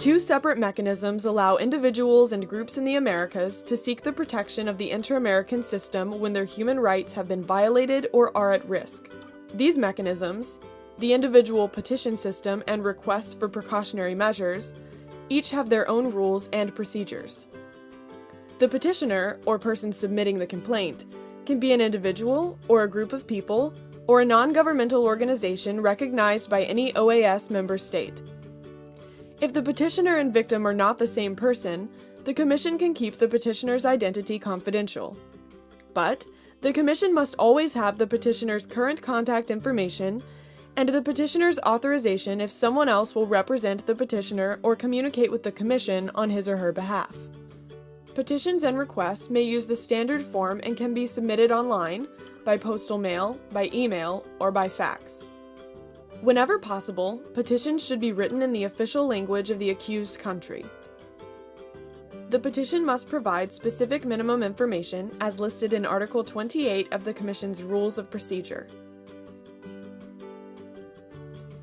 Two separate mechanisms allow individuals and groups in the Americas to seek the protection of the inter American system when their human rights have been violated or are at risk. These mechanisms, the individual petition system and requests for precautionary measures, each have their own rules and procedures. The petitioner, or person submitting the complaint, can be an individual or a group of people or a non governmental organization recognized by any OAS member state. If the petitioner and victim are not the same person, the Commission can keep the petitioner's identity confidential. But, the Commission must always have the petitioner's current contact information and the petitioner's authorization if someone else will represent the petitioner or communicate with the Commission on his or her behalf. Petitions and requests may use the standard form and can be submitted online, by postal mail, by email, or by fax. Whenever possible, petitions should be written in the official language of the accused country. The petition must provide specific minimum information as listed in Article 28 of the Commission's Rules of Procedure.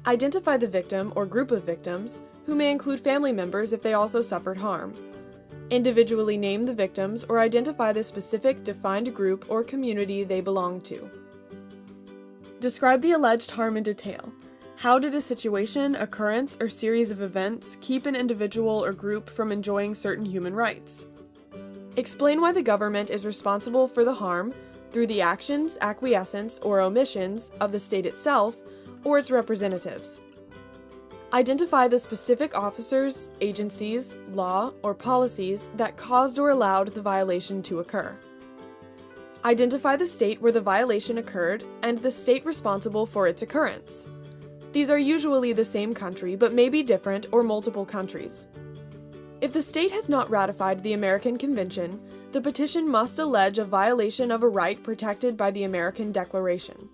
Identify the victim or group of victims, who may include family members if they also suffered harm. Individually name the victims or identify the specific defined group or community they belong to. Describe the alleged harm in detail, how did a situation, occurrence, or series of events keep an individual or group from enjoying certain human rights? Explain why the government is responsible for the harm through the actions, acquiescence, or omissions of the state itself or its representatives. Identify the specific officers, agencies, law, or policies that caused or allowed the violation to occur. Identify the state where the violation occurred and the state responsible for its occurrence. These are usually the same country, but may be different or multiple countries. If the state has not ratified the American Convention, the petition must allege a violation of a right protected by the American Declaration.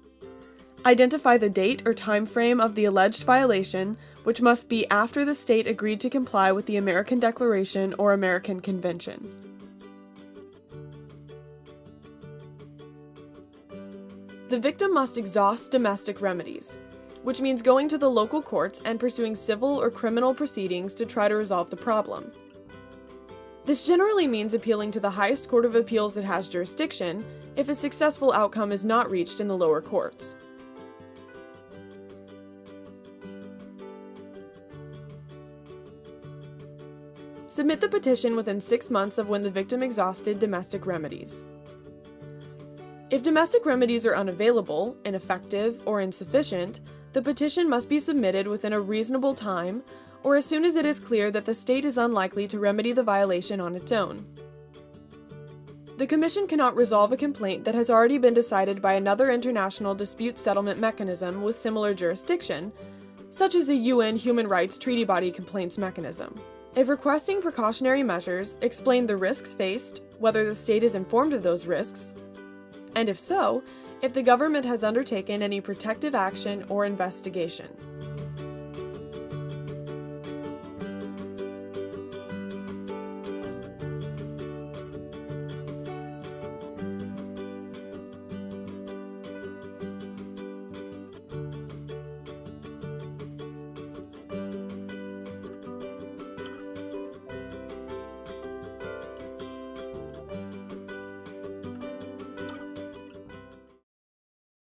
Identify the date or time frame of the alleged violation, which must be after the state agreed to comply with the American Declaration or American Convention. The victim must exhaust domestic remedies which means going to the local courts and pursuing civil or criminal proceedings to try to resolve the problem. This generally means appealing to the highest court of appeals that has jurisdiction if a successful outcome is not reached in the lower courts. Submit the petition within six months of when the victim exhausted domestic remedies. If domestic remedies are unavailable, ineffective, or insufficient, the petition must be submitted within a reasonable time or as soon as it is clear that the state is unlikely to remedy the violation on its own. The Commission cannot resolve a complaint that has already been decided by another international dispute settlement mechanism with similar jurisdiction, such as the UN Human Rights Treaty Body Complaints Mechanism. If requesting precautionary measures, explain the risks faced, whether the state is informed of those risks, and if so, if the government has undertaken any protective action or investigation.